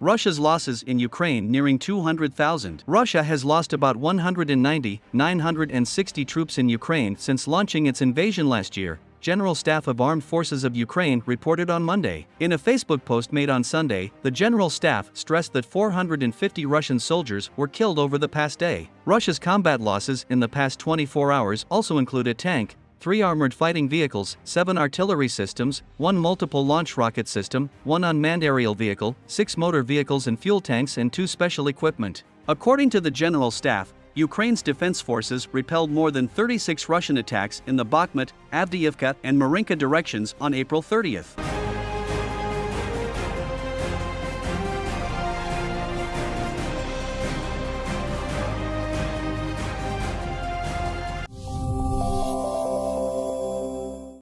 Russia's losses in Ukraine nearing 200,000. Russia has lost about 190, 960 troops in Ukraine since launching its invasion last year, General Staff of Armed Forces of Ukraine reported on Monday. In a Facebook post made on Sunday, the General Staff stressed that 450 Russian soldiers were killed over the past day. Russia's combat losses in the past 24 hours also include a tank, three armored fighting vehicles, seven artillery systems, one multiple launch rocket system, one unmanned aerial vehicle, six motor vehicles and fuel tanks, and two special equipment. According to the General Staff, Ukraine's defense forces repelled more than 36 Russian attacks in the Bakhmut, Avdiivka, and Marinka directions on April 30th.